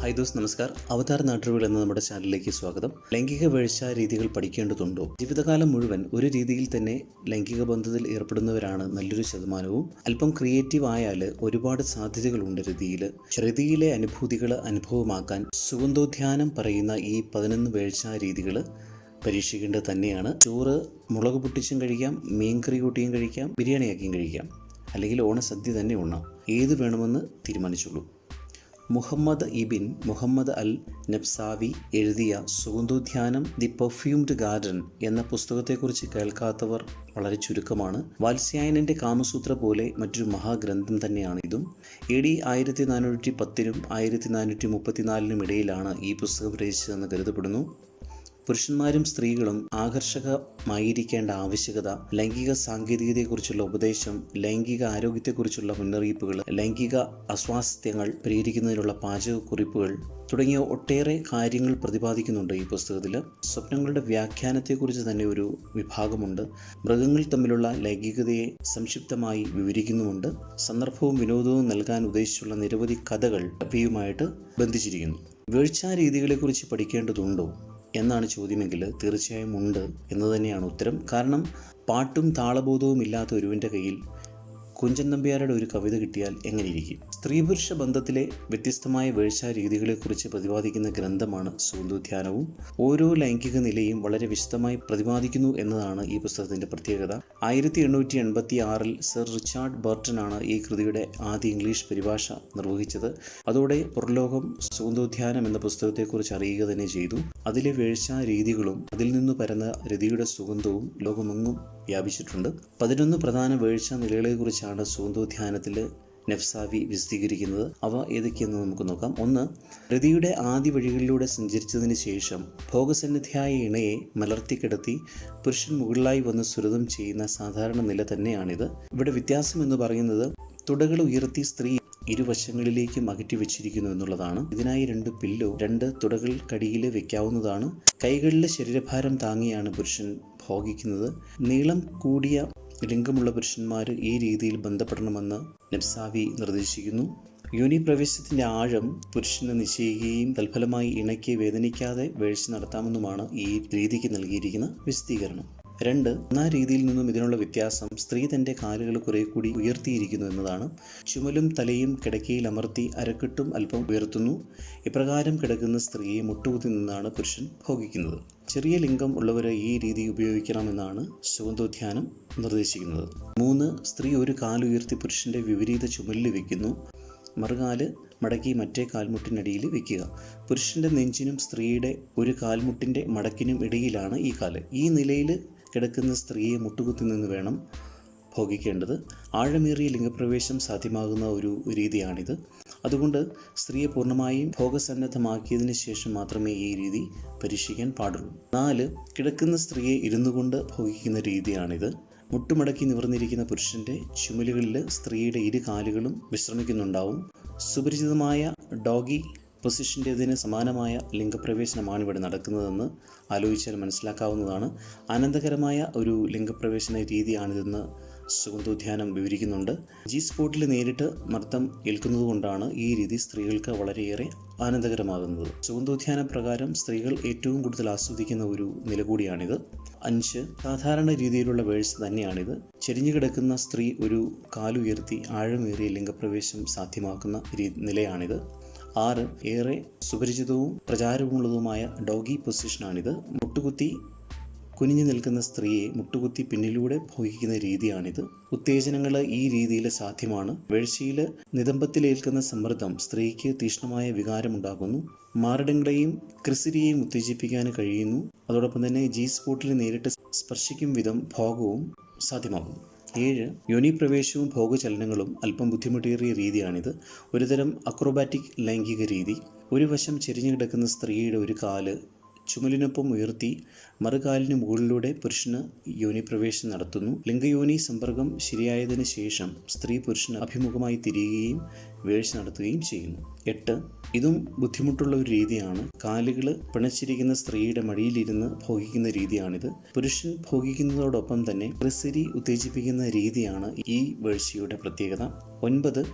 High those നമസ്കാർ അവതാർ നാട്ടുകൾ എന്ന നമ്മുടെ ചാനലിലേക്ക് സ്വാഗതം. ലൈംഗിക വീഴ്ച രീതികൾ പഠിക്കേണ്ടതുണ്ടോ? ജീവിതകാലം മുഴുവൻ ഒരു രീതിയിൽ തന്നെ ലൈംഗിക ബന്ധത്തിൽ ഏർപ്പെടുന്നവരാണ് നല്ലൊരു ശതമാനവും. അല്പം ക്രിയേറ്റീവ് ആയാൽ ഒരുപാട് സാധ്യതകളുണ്ട് രതിയിൽ ശ്രുതിയിലെ അനുഭൂതികൾ അനുഭവമാക്കാൻ സുഗന്ധോദ്യാനം പറയുന്ന ഈ പതിനൊന്ന് വീഴ്ച രീതികൾ പരീക്ഷിക്കേണ്ടത് തന്നെയാണ്. ചോറ് മുളക് പൊട്ടിച്ചും കഴിക്കാം മീൻകറി കൂട്ടിയും കഴിക്കാം ബിരിയാണിയാക്കിയും കഴിക്കാം. അല്ലെങ്കിൽ ഓണസദ്യ തന്നെ ഉണ്ണാം. ഏത് വേണമെന്ന് തീരുമാനിച്ചോളൂ. മുഹമ്മദ് ഇബിൻ മുഹമ്മദ് അൽ നബ്സാവി എഴുതിയ സുഗന്ധോദ്യാനം ദി പെർഫ്യൂംഡ് ഗാർഡൻ എന്ന പുസ്തകത്തെക്കുറിച്ച് കേൾക്കാത്തവർ വളരെ ചുരുക്കമാണ്. വാത്സ്യായനന്റെ കാമസൂത്ര പോലെ മറ്റൊരു മഹാഗ്രന്ഥം തന്നെയാണ് ഇതും. എ ഡി ആയിരത്തി നാനൂറ്റി പത്തിനും ആയിരത്തി നാനൂറ്റി മുപ്പത്തിനാലിനും ഇടയിലാണ് ഈ പുസ്തകം രചിച്ചതെന്ന് കരുതപ്പെടുന്നു. പുരുഷന്മാരും സ്ത്രീകളും ആകർഷകമായിരിക്കേണ്ട ആവശ്യകത ലൈംഗിക സാങ്കേതികതയെക്കുറിച്ചുള്ള ഉപദേശം ലൈംഗിക ആരോഗ്യത്തെക്കുറിച്ചുള്ള മുന്നറിയിപ്പുകൾ ലൈംഗിക അസ്വാസ്ഥ്യങ്ങൾ പരിഹരിക്കുന്നതിനുള്ള പാചകക്കുറിപ്പുകൾ തുടങ്ങിയ ഒട്ടേറെ കാര്യങ്ങൾ പ്രതിപാദിക്കുന്നുണ്ട് ഈ പുസ്തകത്തിൽ. സ്വപ്നങ്ങളുടെ വ്യാഖ്യാനത്തെക്കുറിച്ച് തന്നെ ഒരു വിഭാഗമുണ്ട്. മൃഗങ്ങൾ തമ്മിലുള്ള ലൈംഗികതയെ സംക്ഷിപ്തമായി വിവരിക്കുന്നുമുണ്ട്. സന്ദർഭവും വിനോദവും നൽകാൻ ഉദ്ദേശിച്ചുള്ള നിരവധി കഥകൾ അവയുമായിട്ട് ബന്ധിച്ചിരിക്കുന്നു. വീഴ്ചാ രീതികളെക്കുറിച്ച് പഠിക്കേണ്ടതുണ്ടോ? എന്നാണ് ചോദ്യമെങ്കിൽ തീർച്ചയായും ഉണ്ട് എന്ന് തന്നെയാണ് ഉത്തരം. കാരണം പാട്ടും താളബോധവും ഇല്ലാത്ത ഒരുവിന്റെ കയ്യിൽ കുഞ്ചൻ നമ്പ്യാരുടെ ഒരു കവിത കിട്ടിയാൽ എങ്ങനെയിരിക്കും? സ്ത്രീ പുരുഷ ബന്ധത്തിലെ വ്യത്യസ്തമായ രീതികളെ രീതികളെക്കുറിച്ച് പ്രതിപാദിക്കുന്ന ഗ്രന്ഥമാണ് സൂന്ദുധ്യാനവും ഓരോ ലൈംഗിക നിലയും വളരെ വിശദമായി പ്രതിപാദിക്കുന്നു എന്നതാണ് ഈ പുസ്തകത്തിന്റെ പ്രത്യേകത. ആയിരത്തി എണ്ണൂറ്റി എൺപത്തി ആറിൽ സർ റിച്ചാർഡ് ബർട്ടൺ ആണ് ഈ കൃതിയുടെ ആദ്യ ഇംഗ്ലീഷ് പരിഭാഷ നിർവഹിച്ചത്. അതോടെ പുറലോകം സൂന്ദോധ്യാനം എന്ന പുസ്തകത്തെക്കുറിച്ച് അറിയുക തന്നെ ചെയ്തു. അതിലെ വേഴ്ചാ രീതികളും അതിൽ നിന്ന് പരന്ന രതിയുടെ സുഗന്ധവും ലോകമെങ്ങും വ്യാപിച്ചിട്ടുണ്ട്. പതിനൊന്ന് പ്രധാന വീഴ്ച നിലകളെക്കുറിച്ചാണ് സൂന്തോധ്യാനത്തിൽ നെഫ്സാവി വിശദീകരിക്കുന്നത്. അവ ഏതൊക്കെയെന്ന് നമുക്ക് നോക്കാം. ഒന്ന് ഹൃതിയുടെ ആദ്യ വഴികളിലൂടെ സഞ്ചരിച്ചതിന് ശേഷം ഭോഗസന്നിധിയായ ഇണയെ മലർത്തിക്കിടത്തി പുരുഷൻ മുകളിലായി വന്ന് സുരതം ചെയ്യുന്ന സാധാരണ നില തന്നെയാണിത്. ഇവിടെ വ്യത്യാസം എന്ന് പറയുന്നത് തുടകൾ ഉയർത്തി സ്ത്രീ ഇരുവശങ്ങളിലേക്കും അകറ്റി വെച്ചിരിക്കുന്നു എന്നുള്ളതാണ്. ഇതിനായി രണ്ട് പില്ലോ രണ്ട് തുടകൾ തുടകൾക്കടിയിൽ വെക്കാവുന്നതാണ്. കൈകളിലെ ശരീരഭാരം താങ്ങിയാണ് പുരുഷൻ ഭോഗിക്കുന്നത്. നീളം കൂടിയ ലിംഗമുള്ള പുരുഷന്മാർ ഈ രീതിയിൽ ബന്ധപ്പെടണമെന്ന് നബ്സാവി നിർദ്ദേശിക്കുന്നു. യോനി പ്രവേശത്തിന്റെ ആഴം പുരുഷന് നിശ്ചയിക്കുകയും തൽഫലമായി ഇണക്കി വേദനിക്കാതെ വീഴ്ച നടത്താമെന്നുമാണ് ഈ രീതിക്ക് നൽകിയിരിക്കുന്ന വിശദീകരണം. രണ്ട് ആ രീതിയിൽ നിന്നും ഇതിനുള്ള വ്യത്യാസം സ്ത്രീ തന്റെ കാലുകൾ കുറെ കൂടി ഉയർത്തിയിരിക്കുന്നു എന്നതാണ്. ചുമലും തലയും കിടക്കയിൽ അമർത്തി അരക്കെട്ടും അല്പം ഉയർത്തുന്നു. ഇപ്രകാരം കിടക്കുന്ന സ്ത്രീയെ മുട്ടുകുത്തി നിന്നാണ് പുരുഷൻ ഭോഗിക്കുന്നത്. ചെറിയ ലിംഗം ഉള്ളവരെ ഈ രീതി ഉപയോഗിക്കണമെന്നാണ് സുഗന്ധോധ്യാനം നിർദ്ദേശിക്കുന്നത്. മൂന്ന് സ്ത്രീ ഒരു കാലുയർത്തി പുരുഷന്റെ വിപരീത ചുമലിൽ വയ്ക്കുന്നു മറുകാൽ മടക്കി മറ്റേ കാൽമുട്ടിനടിയിൽ വെക്കുക. പുരുഷന്റെ നെഞ്ചിനും സ്ത്രീയുടെ ഒരു കാൽമുട്ടിന്റെ മടക്കിനും ഇടയിലാണ് ഈ കാൽ. ഈ നിലയിൽ കിടക്കുന്ന സ്ത്രീയെ മുട്ടുകുത്തി നിന്ന് വേണം ഭോഗിക്കേണ്ടത്. ആഴമേറിയ ലിംഗപ്രവേശം സാധ്യമാകുന്ന ഒരു രീതിയാണിത്. അതുകൊണ്ട് സ്ത്രീയെ പൂർണമായും ഭോഗസന്നദ്ധമാക്കിയതിന് ശേഷം മാത്രമേ ഈ രീതി പരീക്ഷിക്കാൻ പാടുള്ളൂ. നാല് കിടക്കുന്ന സ്ത്രീയെ ഇരുന്നു കൊണ്ട് ഭോഗിക്കുന്ന രീതിയാണിത്. മുട്ടുമടക്കി നിവർന്നിരിക്കുന്ന പുരുഷന്റെ ചുമലുകളിൽ സ്ത്രീയുടെ ഇരു കാലുകളും വിശ്രമിക്കുന്നുണ്ടാവും. സുപരിചിതമായ ഡോഗി പൊസിഷന്റേതിന് സമാനമായ ലിംഗപ്രവേശനമാണ് ഇവിടെ നടക്കുന്നതെന്ന് ആലോചിച്ചാൽ മനസ്സിലാക്കാവുന്നതാണ്. ആനന്ദകരമായ ഒരു ലിംഗപ്രവേശന രീതിയാണിതെന്ന് സുഗന്ധോദ്യാനം വിവരിക്കുന്നുണ്ട്. ജി സ്പോട്ടിൽ നേരിട്ട് മർദ്ദം ഏൽക്കുന്നതുകൊണ്ടാണ് ഈ രീതി സ്ത്രീകൾക്ക് വളരെയേറെ ആനന്ദകരമാകുന്നത്. സുഗന്ധോദ്യാന പ്രകാരം സ്ത്രീകൾ ഏറ്റവും കൂടുതൽ ആസ്വദിക്കുന്ന ഒരു നില കൂടിയാണിത്. അഞ്ച് സാധാരണ രീതിയിലുള്ള വേഴ്സ് തന്നെയാണിത്. ചെരിഞ്ഞു കിടക്കുന്ന സ്ത്രീ ഒരു കാലുയർത്തി ആഴമേറിയ ലിംഗപ്രവേശം സാധ്യമാക്കുന്ന നിലയാണിത്. ആറ് ഏറെ സുപരിചിതവും പ്രചാരമുള്ളതുമായ ഡോഗി പൊസിഷനാണിത്. മുട്ടുകുത്തി കുനിഞ്ഞു നിൽക്കുന്ന സ്ത്രീയെ മുട്ടുകുത്തി പിന്നിലൂടെ ഭോഗിക്കുന്ന രീതിയാണിത്. ഉത്തേജനങ്ങൾ ഈ രീതിയിൽ സാധ്യമാണ്. വീഴ്ചയിൽ നിതംബത്തിലേൽക്കുന്ന സമ്മർദ്ദം സ്ത്രീക്ക് തീക്ഷ്ണമായ വികാരമുണ്ടാകുന്നു. മാരടങ്ങളെയും ക്രിസിരിയെയും ഉത്തേജിപ്പിക്കാൻ കഴിയുന്നു. അതോടൊപ്പം തന്നെ ജി സ്പോട്ടിൽ നേരിട്ട് സ്പർശിക്കും വിധം ഭോഗവും സാധ്യമാകുന്നു. ഏഴ് യോനി പ്രവേശവും ഭോഗചലനങ്ങളും അല്പം ബുദ്ധിമുട്ടേറിയ രീതിയാണിത്. ഒരുതരം അക്രോബാറ്റിക് ലൈംഗിക രീതി. ഒരു വശം ചെരിഞ്ഞു കിടക്കുന്ന സ്ത്രീയുടെ ഒരു കാൽ ചുമലിനൊപ്പം ഉയർത്തി മറുകാലിന് മുകളിലൂടെ പുരുഷന് യോനിപ്രവേശം നടത്തുന്നു. ലിംഗയോനി സമ്പർക്കം ശരിയായതിനു ശേഷം സ്ത്രീ പുരുഷന് അഭിമുഖമായി തിരിയുകയും വീഴ്ച നടത്തുകയും ചെയ്യുന്നു. എട്ട്. ഇതും ബുദ്ധിമുട്ടുള്ള ഒരു രീതിയാണ്. കാലുകൾ പിണച്ചിരിക്കുന്ന സ്ത്രീയുടെ മടിയിലിരുന്ന് ഭോഗിക്കുന്ന രീതിയാണിത്. പുരുഷൻ ഭോഗിക്കുന്നതോടൊപ്പം തന്നെ ക്രിസരി ഉത്തേജിപ്പിക്കുന്ന രീതിയാണ് ഈ വീഴ്ചയുടെ പ്രത്യേകത. ഒൻപത്.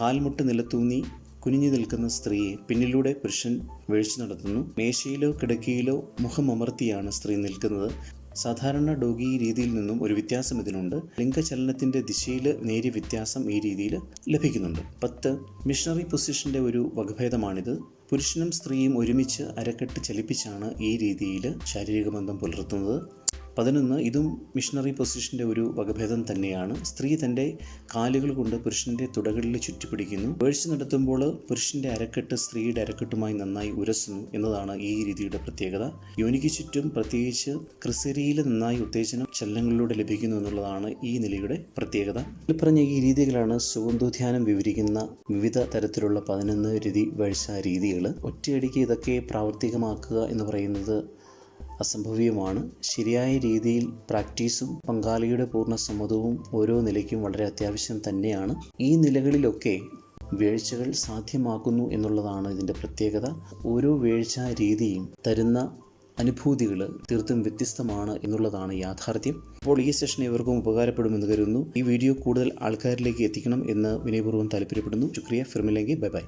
കാൽമുട്ട് നിലത്തൂന്നി കുനിഞ്ഞു നിൽക്കുന്ന സ്ത്രീയെ പിന്നിലൂടെ പുരുഷൻ വീഴ്ച നടത്തുന്നു. മേശയിലോ കിടക്കയിലോ മുഖമമർത്തിയാണ് സ്ത്രീ നിൽക്കുന്നത്. സാധാരണ ഡോഗി രീതിയിൽ നിന്നും ഒരു വ്യത്യാസം ഇതിനുണ്ട്. ലിംഗചലനത്തിന്റെ ദിശയിൽ നേരിയ വ്യത്യാസം ഈ രീതിയിൽ ലഭിക്കുന്നുണ്ട്. പത്ത് മിഷണറി പൊസിഷന്റെ ഒരു വകഭേദമാണിത്. പുരുഷനും സ്ത്രീയും ഒരുമിച്ച് അരക്കെട്ട് ചലിപ്പിച്ചാണ് ഈ രീതിയിൽ ശാരീരിക ബന്ധം പുലർത്തുന്നത്. പതിനൊന്ന് ഇതും മിഷണറി പൊസിഷന്റെ ഒരു വകഭേദം തന്നെയാണ്. സ്ത്രീ തന്റെ കാലുകൾ കൊണ്ട് പുരുഷന്റെ തുടകളിൽ ചുറ്റിപ്പിടിക്കുന്നു. വേഴ്ച നടത്തുമ്പോൾ പുരുഷന്റെ അരക്കെട്ട് സ്ത്രീയുടെ അരക്കെട്ടുമായി നന്നായി ഉരസുന്നു എന്നതാണ് ഈ രീതിയുടെ പ്രത്യേകത. യോനിക്ക് ചുറ്റും പ്രത്യേകിച്ച് ക്രിസരിയിൽ നന്നായി ഉത്തേജനം ചലനങ്ങളിലൂടെ ലഭിക്കുന്നു എന്നുള്ളതാണ് ഈ നിലയുടെ പ്രത്യേകത. ഇതിൽ പറഞ്ഞ ഈ രീതികളാണ് സുഗന്ധോധ്യാനം വിവരിക്കുന്ന വിവിധ തരത്തിലുള്ള പതിനൊന്ന് രീതി വേഴ്ച രീതികൾ ഒറ്റയടിക്ക് ഇതൊക്കെ പ്രാവർത്തികമാക്കുക എന്ന് പറയുന്നത് അസംഭവ്യമാണ്. ശരിയായ രീതിയിൽ പ്രാക്ടീസും പങ്കാളിയുടെ പൂർണ സമ്മതവും ഓരോ നിലയ്ക്കും വളരെ അത്യാവശ്യം തന്നെയാണ്. ഈ നിലകളിലൊക്കെ വീഴ്ചകൾ സാധ്യമാക്കുന്നു എന്നുള്ളതാണ് ഇതിന്റെ പ്രത്യേകത. ഓരോ വീഴ്ച രീതിയും തരുന്ന അനുഭൂതികൾ തീർത്തും വ്യത്യസ്തമാണ് എന്നുള്ളതാണ് യാഥാർത്ഥ്യം. അപ്പോൾ ഈ സെഷൻ ഇവർക്കും ഉപകാരപ്പെടുമെന്ന് കരുതുന്നു. ഈ വീഡിയോ കൂടുതൽ ആൾക്കാരിലേക്ക് എത്തിക്കണം എന്ന് വിനയപൂർവം താല്പര്യപ്പെടുന്നു. ശുക്രിയ. ഫിർമിലെങ്കിൽ ബൈ ബൈ.